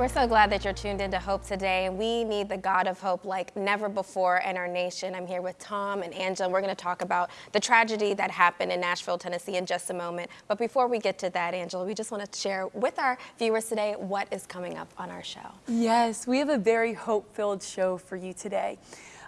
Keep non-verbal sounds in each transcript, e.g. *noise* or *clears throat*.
We're so glad that you're tuned into Hope today. We need the God of hope like never before in our nation. I'm here with Tom and Angela, we're going to talk about the tragedy that happened in Nashville, Tennessee in just a moment. But before we get to that, Angela, we just want to share with our viewers today what is coming up on our show. Yes, we have a very hope-filled show for you today.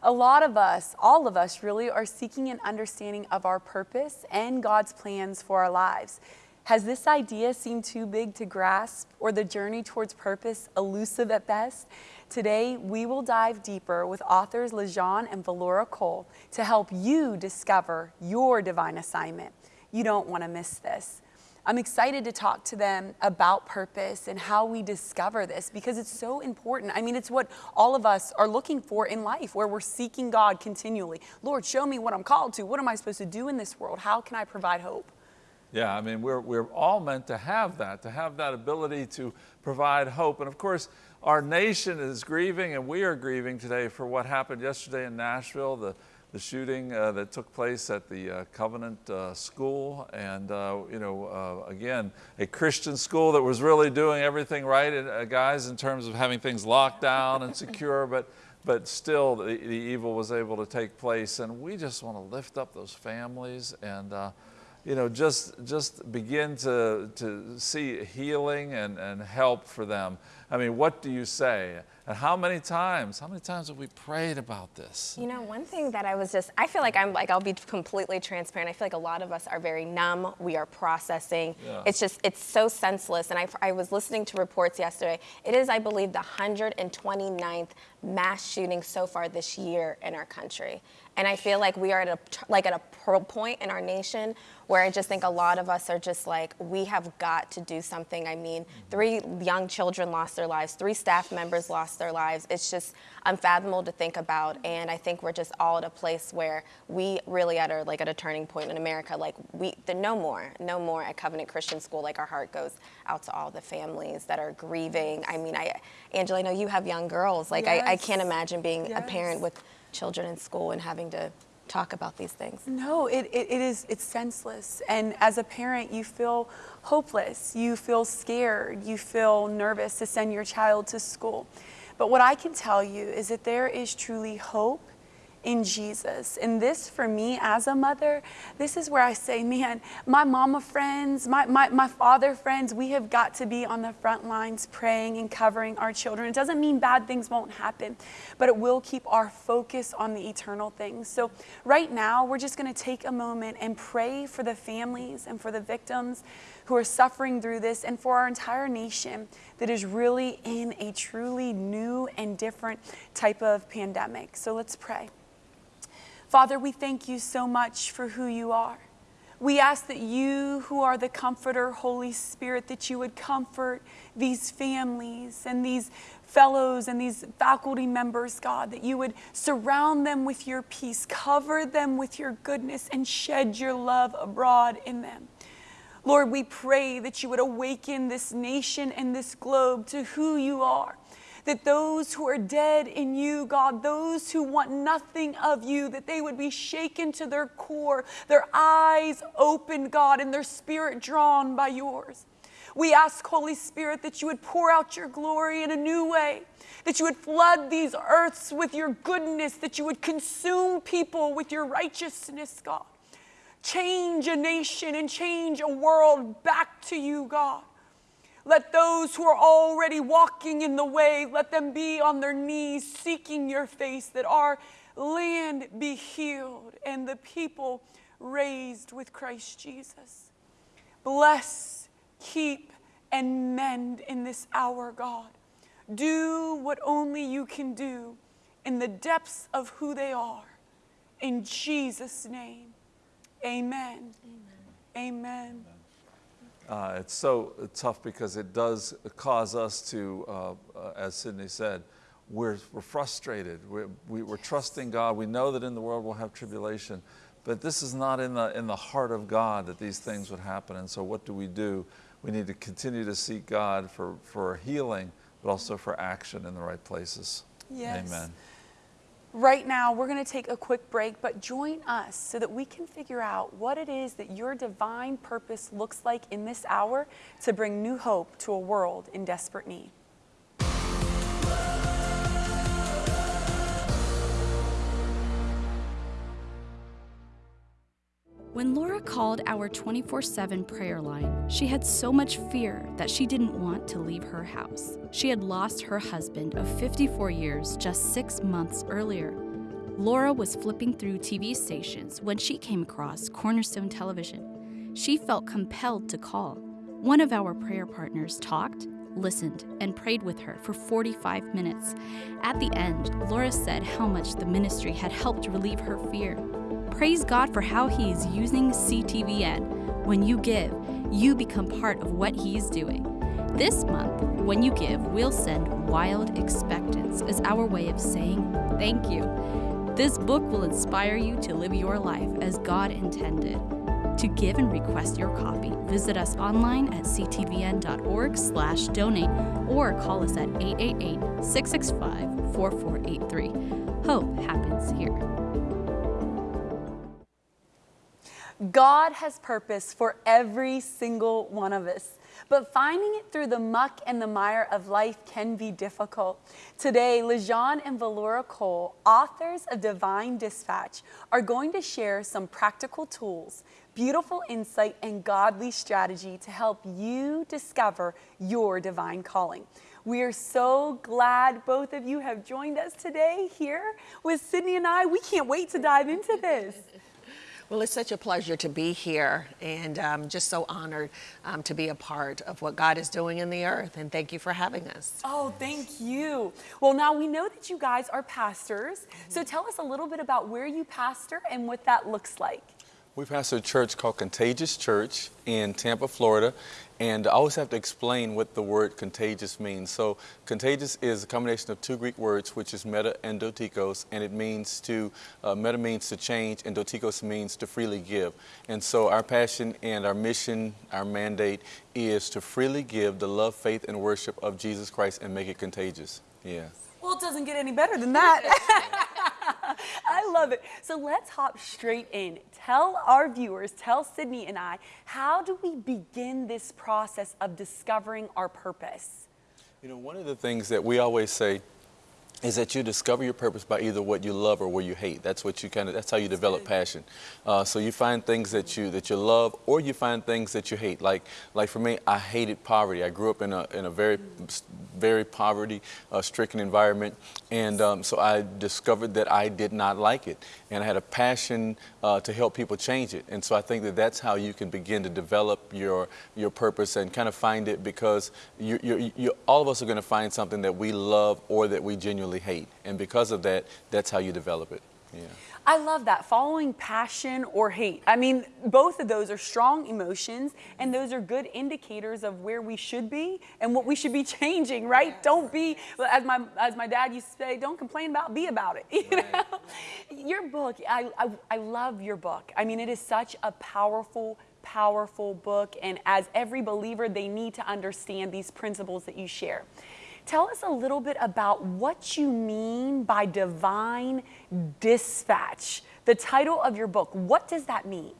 A lot of us, all of us really, are seeking an understanding of our purpose and God's plans for our lives. Has this idea seemed too big to grasp or the journey towards purpose elusive at best? Today, we will dive deeper with authors LeJean and Valora Cole to help you discover your divine assignment. You don't want to miss this. I'm excited to talk to them about purpose and how we discover this because it's so important. I mean, it's what all of us are looking for in life, where we're seeking God continually. Lord, show me what I'm called to. What am I supposed to do in this world? How can I provide hope? Yeah, I mean, we're, we're all meant to have that, to have that ability to provide hope. And of course, our nation is grieving and we are grieving today for what happened yesterday in Nashville, the, the shooting uh, that took place at the uh, Covenant uh, School. And, uh, you know, uh, again, a Christian school that was really doing everything right, uh, guys, in terms of having things locked down and secure, *laughs* but, but still the, the evil was able to take place. And we just want to lift up those families and you know, just, just begin to, to see healing and, and help for them. I mean, what do you say? And how many times, how many times have we prayed about this? You know, one thing that I was just, I feel like I'm like, I'll be completely transparent. I feel like a lot of us are very numb. We are processing. Yeah. It's just, it's so senseless. And I, I was listening to reports yesterday. It is, I believe, the 129th mass shooting so far this year in our country. And I feel like we are at a, like at a point in our nation where I just think a lot of us are just like, we have got to do something. I mean, mm-hmm. three young children lost their lives, three staff members lost their lives. It's just unfathomable to think about. Mm-hmm. And I think we're just all at a place where we really at a, like at a turning point in America. Like we, the, no more, no more at Covenant Christian School. Like our heart goes out to all the families that are grieving. I mean, I, Angela, I know you have young girls. Like yes. I, I can't imagine being yes. a parent with children in school and having to talk about these things. No, it, it, it is, it's senseless. And as a parent, you feel hopeless, you feel scared, you feel nervous to send your child to school. But what I can tell you is that there is truly hope in Jesus. And this for me as a mother, this is where I say, man, my mama friends, my, my, my father friends, we have got to be on the front lines praying and covering our children. It doesn't mean bad things won't happen, but it will keep our focus on the eternal things. So right now, we're just gonna take a moment and pray for the families and for the victims who are suffering through this and for our entire nation that is really in a truly new and different type of pandemic. So let's pray. Father, we thank you so much for who you are. We ask that you, who are the comforter, Holy Spirit, that you would comfort these families and these fellows and these faculty members, God, that you would surround them with your peace, cover them with your goodness, and shed your love abroad in them. Lord, we pray that you would awaken this nation and this globe to who you are that those who are dead in you, God, those who want nothing of you, that they would be shaken to their core, their eyes opened, God, and their spirit drawn by yours. We ask, Holy Spirit, that you would pour out your glory in a new way, that you would flood these earths with your goodness, that you would consume people with your righteousness, God. Change a nation and change a world back to you, God. Let those who are already walking in the way, let them be on their knees seeking your face, that our land be healed and the people raised with Christ Jesus. Bless, keep, and mend in this hour, God. Do what only you can do in the depths of who they are. In Jesus' name, amen. Amen. amen. Uh, it's so tough because it does cause us to, uh, uh, as Sydney said, we're, we're frustrated. We're, we, we are trusting God. We know that in the world we'll have tribulation, but this is not in the, in the heart of God that these things would happen. And so what do we do? We need to continue to seek God for, for healing, but also for action in the right places. Yes. Amen. Right now, we're going to take a quick break, but join us so that we can figure out what it is that your divine purpose looks like in this hour to bring new hope to a world in desperate need. When Laura called our 24 7 prayer line, she had so much fear that she didn't want to leave her house. She had lost her husband of 54 years just six months earlier. Laura was flipping through TV stations when she came across Cornerstone Television. She felt compelled to call. One of our prayer partners talked, listened, and prayed with her for 45 minutes. At the end, Laura said how much the ministry had helped relieve her fear. Praise God for how He is using CTVN. When you give, you become part of what He is doing. This month, when you give, we'll send Wild Expectance as our way of saying thank you. This book will inspire you to live your life as God intended. To give and request your copy, visit us online at ctvn.org slash donate or call us at 888-665-4483. Hope happens here. God has purpose for every single one of us. But finding it through the muck and the mire of life can be difficult. Today, Lejean and Valora Cole, authors of Divine Dispatch, are going to share some practical tools, beautiful insight, and godly strategy to help you discover your divine calling. We are so glad both of you have joined us today here with Sydney and I. We can't wait to dive into this. Well, it's such a pleasure to be here and um, just so honored um, to be a part of what God is doing in the earth. And thank you for having us. Oh, thank you. Well, now we know that you guys are pastors. So tell us a little bit about where you pastor and what that looks like. We pastor a church called Contagious Church in Tampa, Florida, and I always have to explain what the word contagious means. So, contagious is a combination of two Greek words, which is meta and dotikos, and it means to, uh, meta means to change, and dotikos means to freely give. And so, our passion and our mission, our mandate is to freely give the love, faith, and worship of Jesus Christ and make it contagious. Yeah. Well, it doesn't get any better than that. *laughs* *laughs* I love it. So let's hop straight in. Tell our viewers, tell Sydney and I, how do we begin this process of discovering our purpose? You know, one of the things that we always say is that you discover your purpose by either what you love or what you hate. That's what you kind of. That's how you develop passion. Uh, so you find things that you that you love, or you find things that you hate. Like like for me, I hated poverty. I grew up in a in a very very poverty-stricken uh, environment, and um, so I discovered that I did not like it, and I had a passion uh, to help people change it. And so I think that that's how you can begin to develop your your purpose and kind of find it because you you, you all of us are going to find something that we love or that we genuinely hate. And because of that, that's how you develop it. Yeah. I love that. Following passion or hate. I mean, both of those are strong emotions, and those are good indicators of where we should be and what we should be *laughs* changing, right? Yes. Don't be, as my, as my dad used to say, don't complain about, be about it. *laughs* You right. know? Your book, I, I, I love your book. I mean, it is such a powerful, powerful book, and as every believer, they need to understand these principles that you share. Tell us a little bit about what you mean by divine dispatch. The title of your book, what does that mean?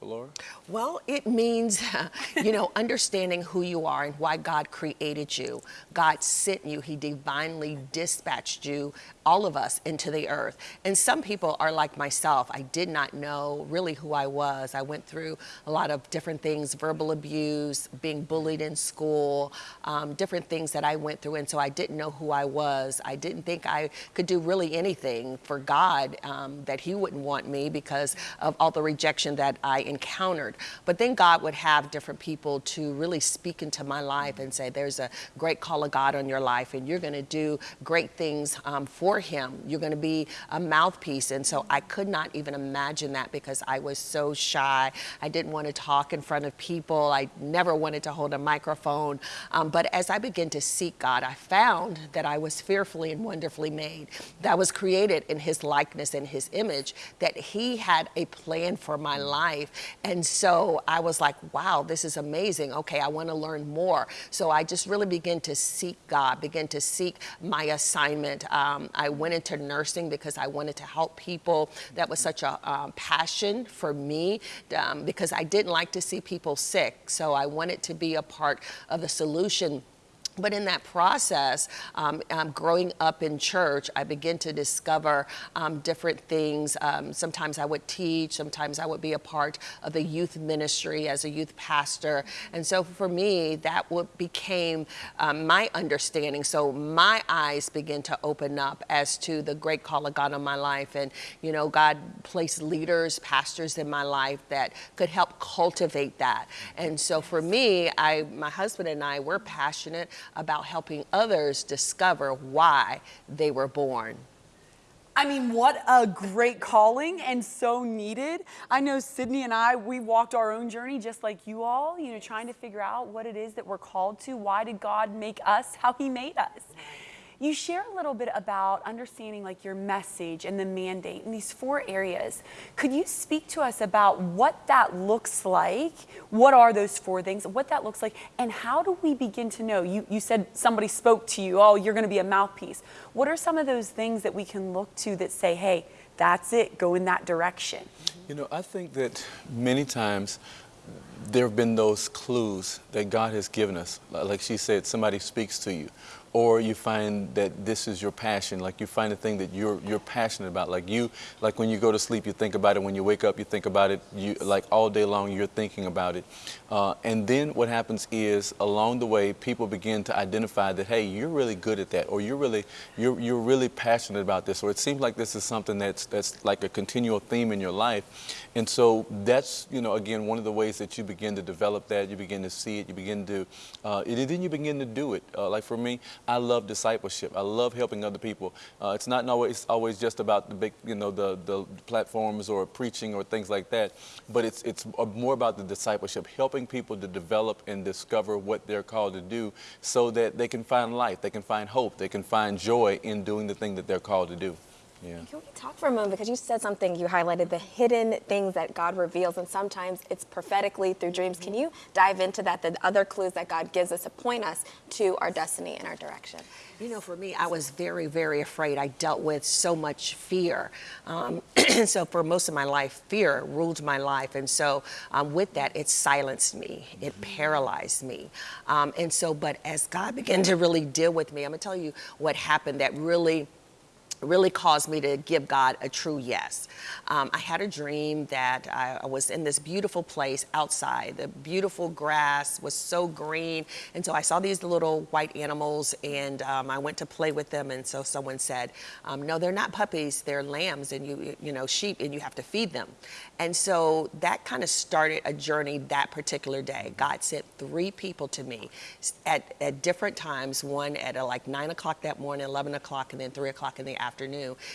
Laura? Well, it means, *laughs* you know, understanding who you are and why God created you. God sent you, He divinely dispatched you, all of us, into the earth. And some people are like myself. I did not know really who I was. I went through a lot of different things verbal abuse, being bullied in school, um, different things that I went through. And so I didn't know who I was. I didn't think I could do really anything for God, um, that He wouldn't want me because of all the rejection that I encountered. But then God would have different people to really speak into my life and say, there's a great call of God on your life and you're going to do great things um, for him. You're going to be a mouthpiece. And so I could not even imagine that because I was so shy. I didn't want to talk in front of people. I never wanted to hold a microphone. Um, but as I began to seek God, I found that I was fearfully and wonderfully made, that I was created in his likeness and his image, that he had a plan for my life and so I was like, wow, this is amazing. Okay, I want to learn more. So I just really began to seek God, begin to seek my assignment. Um, I went into nursing because I wanted to help people. That was such a um, passion for me um, because I didn't like to see people sick. So I wanted to be a part of the solution But in that process, um, um, growing up in church, I began to discover um, different things. Um, sometimes I would teach, sometimes I would be a part of the youth ministry as a youth pastor. And so for me, that became um, my understanding. So my eyes began to open up as to the great call of God on my life. And, you know, God placed leaders, pastors in my life that could help cultivate that. And so for me, I, my husband and I, we're passionate about helping others discover why they were born. I mean, what a great calling and so needed. I know Sydney and I, we walked our own journey just like you all, you know, trying to figure out what it is that we're called to. Why did God make us how He made us? You share a little bit about understanding like your message and the mandate in these four areas. Could you speak to us about what that looks like? What are those four things? What that looks like? And how do we begin to know? You, you said somebody spoke to you, oh, you're going to be a mouthpiece. What are some of those things that we can look to that say, hey, that's it, go in that direction? You know, I think that many times there have been those clues that God has given us. Like she said, somebody speaks to you or you find that this is your passion like you find a thing that you're you're passionate about like you like when you go to sleep you think about it. When you wake up you think about it. You like all day long you're thinking about it. Uh, and then what happens is along the way people begin to identify that hey you're really good at that or you're really you're, you're really passionate about this or it seems like this is something that's that's like a continual theme in your life and so that's you know again one of the ways that you begin to develop that you begin to see it you begin to uh, and then you begin to do it uh, like for me I love discipleship. I love helping other people. Uh, it's not always always just about the big, you know, the the platforms or preaching or things like that, but it's it's more about the discipleship, helping people to develop and discover what they're called to do, so that they can find life, they can find hope, they can find joy in doing the thing that they're called to do. Yeah. Can we talk for a moment because you said something you highlighted the hidden things that God reveals and sometimes it's prophetically through dreams. Can you dive into that the other clues that God gives us to point us to our destiny and our direction? You know, for me, I was very, very afraid. I dealt with so much fear. Um, *clears throat* so for most of my life, fear ruled my life. And so um, with that, it silenced me. It paralyzed me. Um, and so, but as God began to really deal with me, I'm gonna tell you what happened that really really caused me to give God a true yes. Um, I had a dream that I, was in this beautiful place outside. The beautiful grass was so green. And so I saw these little white animals and um, I went to play with them. And so someone said, um, no, they're not puppies, they're lambs and you, you know, sheep and you have to feed them. And so that kind of started a journey that particular day. God sent three people to me at, at different times, one at uh, like nine o'clock that morning, 11 o'clock, and then three o'clock in the afternoon,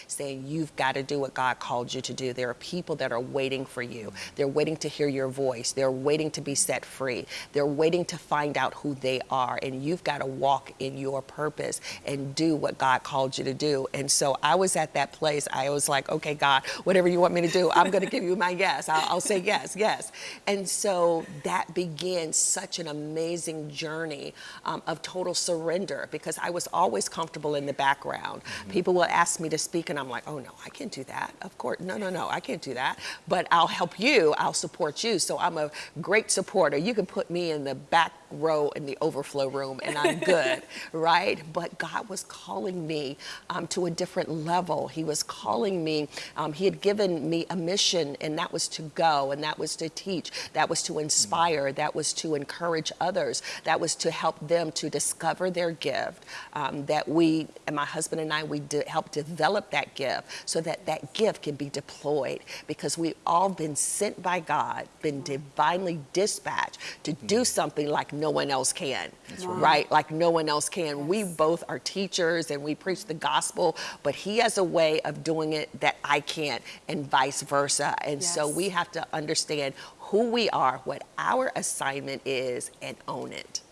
saying, You've got to do what God called you to do. There are people that are waiting for you. They're waiting to hear your voice. They're waiting to be set free. They're waiting to find out who they are. And you've got to walk in your purpose and do what God called you to do. And so I was at that place. I was like, Okay, God, whatever you want me to do, I'm going to give you my yes. I'll, I'll say yes, yes. And so that began such an amazing journey um, of total surrender because I was always comfortable in the background. Mm-hmm. People will ask me to speak, and I'm like, oh no, I can't do that. Of course, no, no, no, I can't do that. But I'll help you, I'll support you. So I'm a great supporter. You can put me in the back row in the overflow room and I'm good, *laughs* right? But God was calling me um, to a different level. He was calling me, um, He had given me a mission, and that was to go, and that was to teach, that was to inspire, that was to encourage others, that was to help them to discover their gift. Um, that we, and my husband and I, we de- help develop that gift so that that gift can be deployed because we've all been sent by God, been divinely dispatched to do something like no one else can, right. right. Like no one else can. Yes. We both are teachers and we preach the gospel, but he has a way of doing it that I can't, and vice versa. And yes. so we have to understand who we are, what our assignment is, and own it.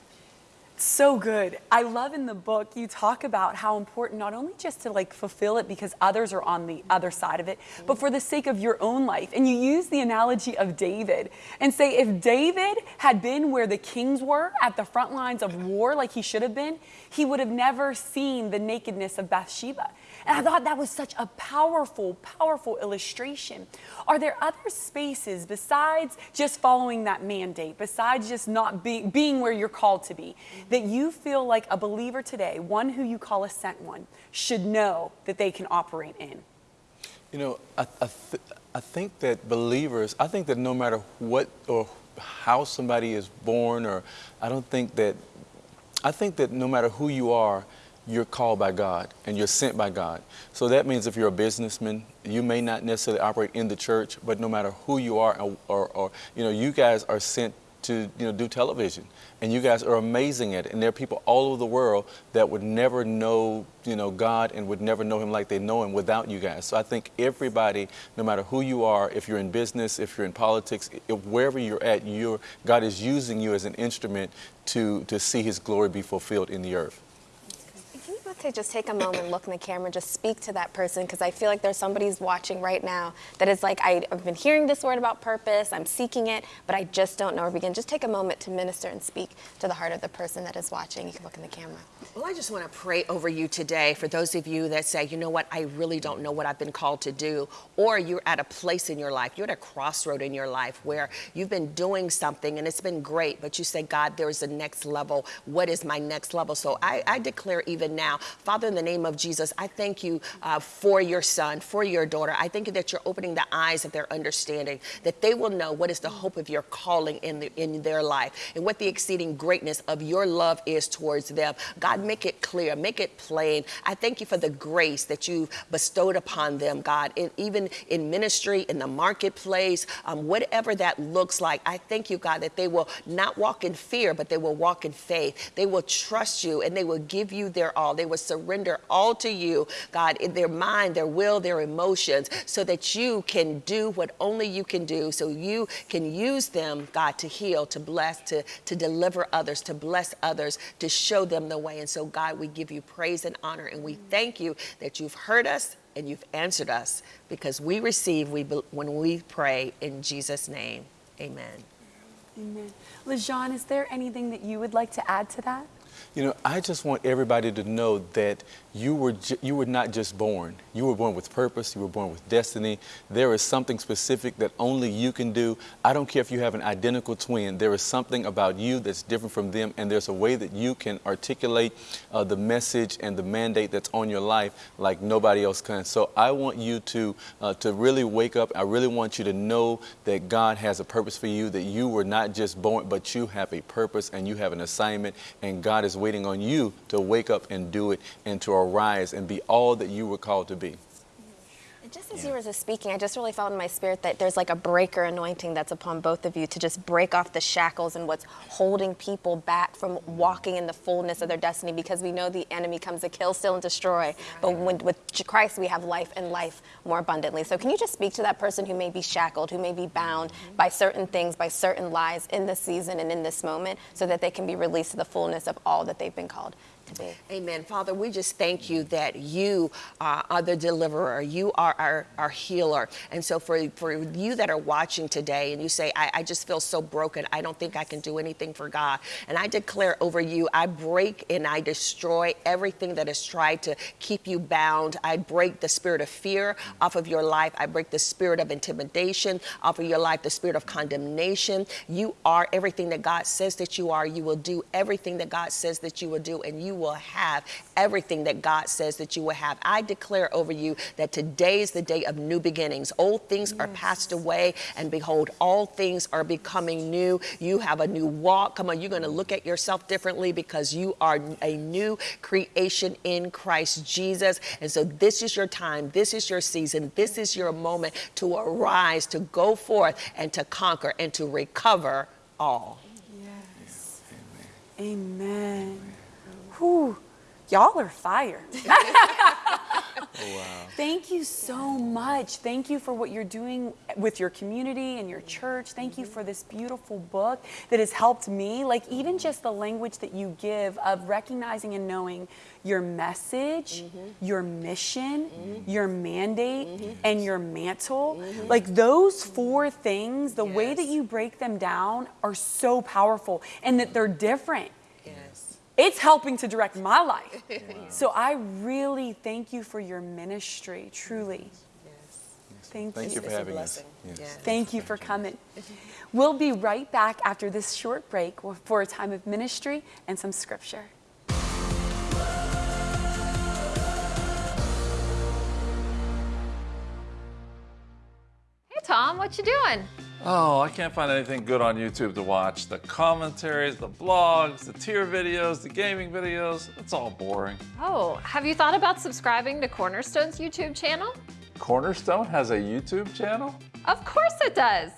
So good. I love in the book you talk about how important not only just to like fulfill it because others are on the other side of it, but for the sake of your own life. And you use the analogy of David and say if David had been where the kings were at the front lines of war like he should have been, he would have never seen the nakedness of Bathsheba. And I thought that was such a powerful, powerful illustration. Are there other spaces besides just following that mandate, besides just not be, being where you're called to be, that you feel like a believer today, one who you call a sent one, should know that they can operate in? You know, I, I, th- I think that believers, I think that no matter what or how somebody is born, or I don't think that, I think that no matter who you are, you're called by God and you're sent by God. So that means if you're a businessman, you may not necessarily operate in the church, but no matter who you are, or, or, you know, you guys are sent to you know do television. And you guys are amazing at it. And there are people all over the world that would never know you know god and would never know him like they know him without you guys. So i think everybody no matter who you are if you're in business if you're in politics if, wherever you're at you're, god is using you as an instrument to to see his glory be fulfilled in the earth You just take a moment, look in the camera, just speak to that person? Because I feel like there's somebody who's watching right now that is like, I've been hearing this word about purpose, I'm seeking it, but I just don't know where to begin. Just take a moment to minister and speak to the heart of the person that is watching. You can look in the camera. Well, I just want to pray over you today for those of you that say, you know what, I really don't know what I've been called to do. Or you're at a place in your life, you're at a crossroad in your life where you've been doing something and it's been great, but you say, God, there's a next level. What is my next level? So I, I declare even now, Father, in the name of Jesus, I thank you uh, for your son, for your daughter. I thank you that you're opening the eyes of their understanding, that they will know what is the hope of your calling in, the, in their life and what the exceeding greatness of your love is towards them. God, make it clear, make it plain. I thank you for the grace that you've bestowed upon them, God, even in ministry, in the marketplace, um, whatever that looks like. I thank you, God, that they will not walk in fear, but they will walk in faith. They will trust you and they will give you their all. They will surrender all to you, God, in their mind, their will, their emotions, so that you can do what only you can do, so you can use them, God, to heal, to bless, to, to deliver others, to bless others, to show them the way. And so, God, we give you praise and honor, and we thank you that you've heard us and you've answered us because we receive we, when we pray in Jesus' name. Amen. Amen. LeJean, is there anything that you would like to add to that? You know, I just want everybody to know that you were you were not just born. You were born with purpose. You were born with destiny. There is something specific that only you can do. I don't care if you have an identical twin. There is something about you that's different from them, and there's a way that you can articulate uh, the message and the mandate that's on your life like nobody else can. So I want you to uh, to really wake up. I really want you to know that God has a purpose for you. That you were not just born, but you have a purpose and you have an assignment, and God is waiting on you to wake up and do it and to arise and be all that you were called to be. As you were just speaking, I just really felt in my spirit that there's like a breaker anointing that's upon both of you to just break off the shackles and what's holding people back from walking in the fullness of their destiny because we know the enemy comes to kill, steal, and destroy. But when, with Christ, we have life and life more abundantly. So, can you just speak to that person who may be shackled, who may be bound by certain things, by certain lies in this season and in this moment, so that they can be released to the fullness of all that they've been called to be? Amen. Father, we just thank you that you uh, are the deliverer. You are our, our healer. And so for, for you that are watching today and you say, I, I just feel so broken. I don't think I can do anything for God. And I declare over you, I break and I destroy everything that has tried to keep you bound. I break the spirit of fear off of your life. I break the spirit of intimidation off of your life, the spirit of condemnation. You are everything that God says that you are. You will do everything that God says that you will do, and you will have everything that God says that you will have. I declare over you that today is the day of new beginnings. Old things are passed away, and behold, all things are becoming new. You have a new walk. Come on, you're going to look at yourself differently because you are a new creation in Christ Jesus. And so this is your time. This is your season. This is your moment to arise, to go forth, and to conquer and to recover all. Yes. Amen. Whew. Y'all are fire. *laughs* Thank you so much. Thank you for what you're doing with your community and your church. Thank you for this beautiful book that has helped me. Like, even just the language that you give of recognizing and knowing your message, mm-hmm. your mission, mm-hmm. your mandate, mm-hmm. and your mantle. Like, those four things, the way that you break them down are so powerful and that they're different Yes. It's helping to direct my life. *laughs* So I really thank you for your ministry, truly. Thank, Thank you. you for It's a having us. blessing. Yes. Thank you for coming. We'll be right back after this short break for a time of ministry and some scripture. Hey Tom, what you doing? Oh, I can't find anything good on YouTube to watch. The commentaries, the blogs, the tier videos, the gaming videos, it's all boring. Oh, have you thought about subscribing to Cornerstone's YouTube channel? Cornerstone has a YouTube channel? Of course it does.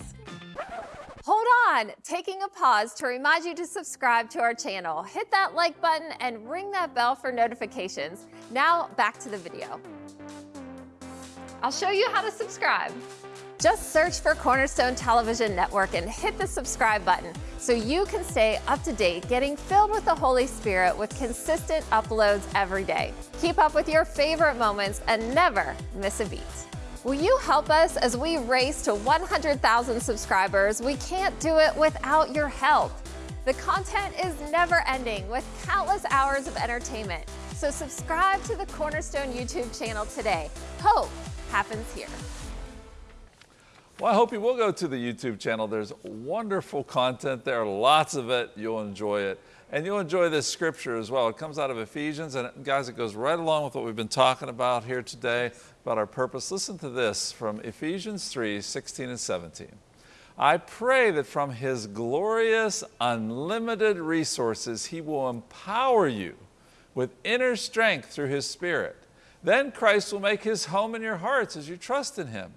Hold on, taking a pause to remind you to subscribe to our channel. Hit that like button and ring that bell for notifications. Now back to the video. I'll show you how to subscribe. Just search for Cornerstone Television Network and hit the subscribe button so you can stay up to date, getting filled with the Holy Spirit with consistent uploads every day. Keep up with your favorite moments and never miss a beat. Will you help us as we race to 100,000 subscribers? We can't do it without your help. The content is never ending with countless hours of entertainment. So subscribe to the Cornerstone YouTube channel today. Hope happens here. Well, I hope you will go to the YouTube channel. There's wonderful content there, lots of it. You'll enjoy it. And you'll enjoy this scripture as well. It comes out of Ephesians, and guys, it goes right along with what we've been talking about here today about our purpose. Listen to this from Ephesians 3 16 and 17. I pray that from His glorious, unlimited resources, He will empower you with inner strength through His Spirit. Then Christ will make His home in your hearts as you trust in Him.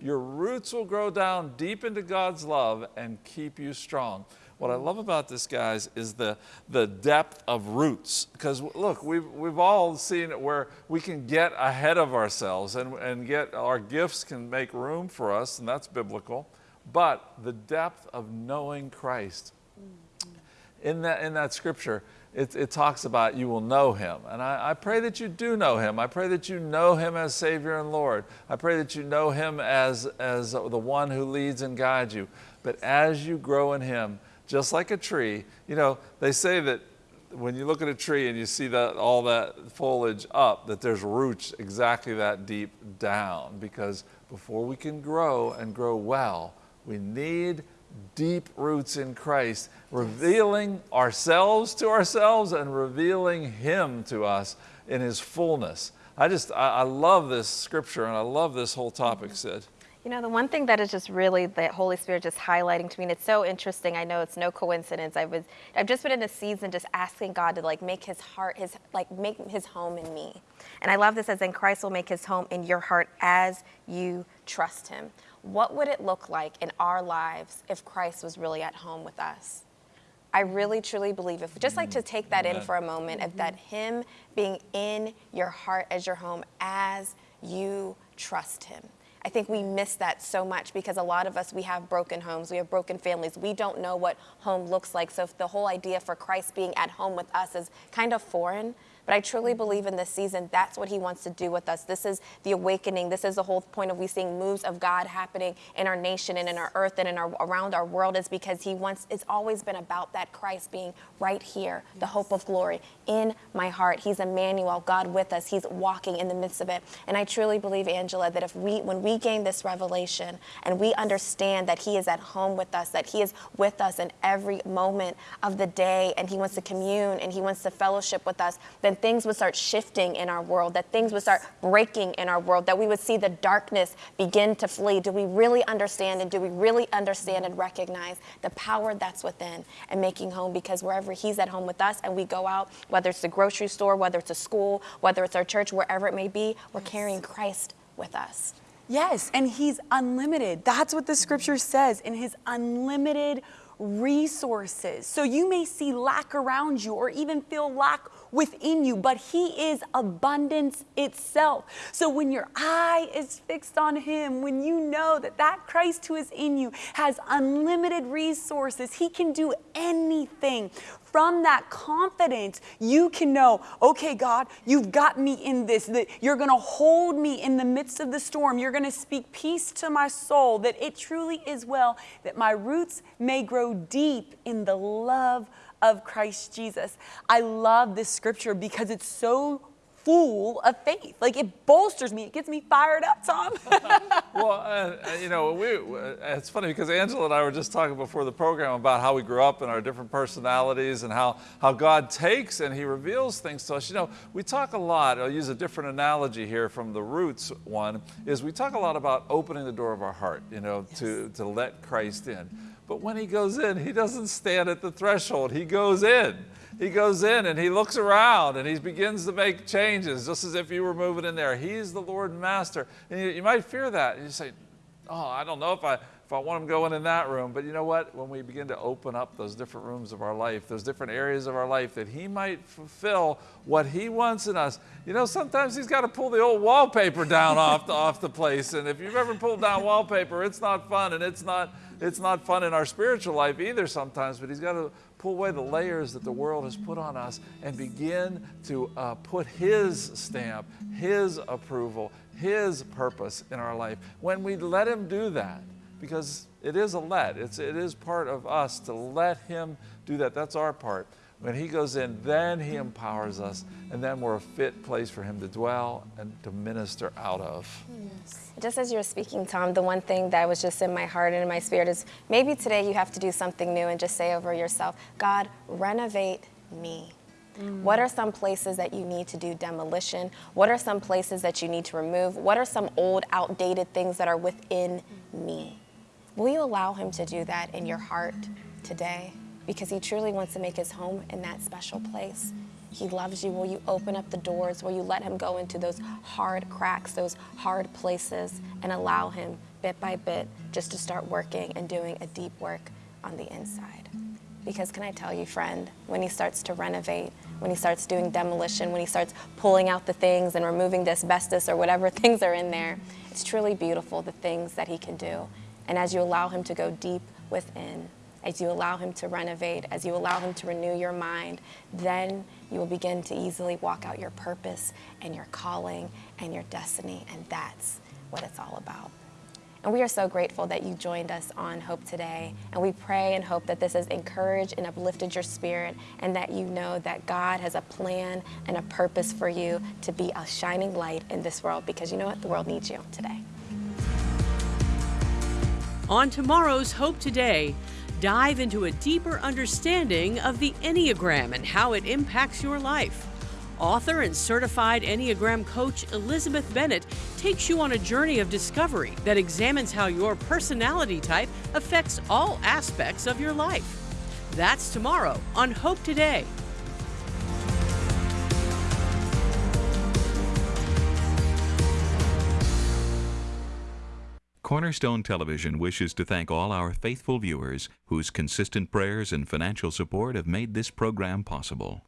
Your roots will grow down deep into God's love and keep you strong. What I love about this, guys, is the, the depth of roots. Because look, we've, we've all seen it where we can get ahead of ourselves and, and get our gifts can make room for us, and that's biblical. But the depth of knowing Christ. Mm-hmm. In that, in that scripture, it, it talks about you will know him. And I, I pray that you do know him. I pray that you know him as Savior and Lord. I pray that you know him as, as the one who leads and guides you. But as you grow in him, just like a tree, you know, they say that when you look at a tree and you see that all that foliage up, that there's roots exactly that deep down. Because before we can grow and grow well, we need deep roots in Christ, revealing ourselves to ourselves and revealing Him to us in His fullness. I just, I, I love this scripture and I love this whole topic, mm-hmm. Sid. You know, the one thing that is just really the Holy Spirit just highlighting to me, and it's so interesting. I know it's no coincidence. I was, I've just been in a season just asking God to like make His heart, His like make His home in me. And I love this as in Christ will make His home in your heart as you trust Him. What would it look like in our lives if Christ was really at home with us? I really truly believe if just like to mm-hmm. take that in for a moment, if that mm-hmm. Him being in your heart as your home as you trust Him. I think we miss that so much because a lot of us, we have broken homes, we have broken families. We don't know what home looks like. So if the whole idea for Christ being at home with us is kind of foreign, but I truly believe in this season, that's what he wants to do with us. This is the awakening. This is the whole point of we seeing moves of God happening in our nation and in our earth and in our around our world is because he wants it's always been about that Christ being right here, the hope of glory in my heart. He's Emmanuel, God with us. He's walking in the midst of it. And I truly believe, Angela, that if we when we gain this revelation and we understand that he is at home with us, that he is with us in every moment of the day and he wants to commune and he wants to fellowship with us, then things would start shifting in our world, that things would start breaking in our world, that we would see the darkness begin to flee. Do we really understand and do we really understand and recognize the power that's within and making home? Because wherever He's at home with us and we go out, whether it's the grocery store, whether it's a school, whether it's our church, wherever it may be, we're carrying Christ with us. Yes, and he's unlimited. That's what the scripture says in his unlimited resources. So you may see lack around you or even feel lack within you, but he is abundance itself. So when your eye is fixed on him, when you know that that Christ who is in you has unlimited resources, he can do anything from that confidence, you can know, okay, God, you've got me in this, that you're going to hold me in the midst of the storm. You're going to speak peace to my soul, that it truly is well, that my roots may grow deep in the love of Christ Jesus. I love this scripture because it's so full of faith. Like it bolsters me. It gets me fired up, Tom. *laughs* well, uh, you know, we, uh, it's funny because Angela and I were just talking before the program about how we grew up and our different personalities and how, how God takes and he reveals things to us. You know, we talk a lot, I'll use a different analogy here from the roots one, is we talk a lot about opening the door of our heart, you know, yes. to, to let Christ in. But when he goes in, he doesn't stand at the threshold, he goes in he goes in and he looks around and he begins to make changes, just as if you were moving in there. He's the Lord and Master. And you, you might fear that. You say, oh, I don't know if I, if I want him going in that room. But you know what? When we begin to open up those different rooms of our life, those different areas of our life, that he might fulfill what he wants in us. You know, sometimes he's got to pull the old wallpaper down off, the, off the place. And if you've ever pulled down wallpaper, it's not fun and it's not, it's not fun in our spiritual life either sometimes, but he's got to pull away the layers that the world has put on us and begin to uh, put His stamp, His approval, His purpose in our life. When we let Him do that, because it is a let, it's, it is part of us to let Him do that. That's our part. When He goes in, then He empowers us, and then we're a fit place for Him to dwell and to minister out of. Yes. Just as you were speaking, Tom, the one thing that was just in my heart and in my spirit is maybe today you have to do something new and just say over yourself, God, renovate me. Mm. What are some places that you need to do demolition? What are some places that you need to remove? What are some old, outdated things that are within me? Will you allow Him to do that in your heart today? because he truly wants to make his home in that special place. He loves you. Will you open up the doors? Will you let him go into those hard cracks, those hard places, and allow him bit by bit just to start working and doing a deep work on the inside? Because can I tell you, friend, when he starts to renovate, when he starts doing demolition, when he starts pulling out the things and removing the asbestos or whatever *laughs* things are in there, it's truly beautiful the things that he can do. And as you allow him to go deep within, as you allow Him to renovate, as you allow Him to renew your mind, then you will begin to easily walk out your purpose and your calling and your destiny. And that's what it's all about. And we are so grateful that you joined us on Hope Today. And we pray and hope that this has encouraged and uplifted your spirit and that you know that God has a plan and a purpose for you to be a shining light in this world because you know what? The world needs you today. On tomorrow's Hope Today, dive into a deeper understanding of the Enneagram and how it impacts your life. Author and certified Enneagram coach Elizabeth Bennett takes you on a journey of discovery that examines how your personality type affects all aspects of your life. That's tomorrow on Hope Today. Cornerstone Television wishes to thank all our faithful viewers whose consistent prayers and financial support have made this program possible.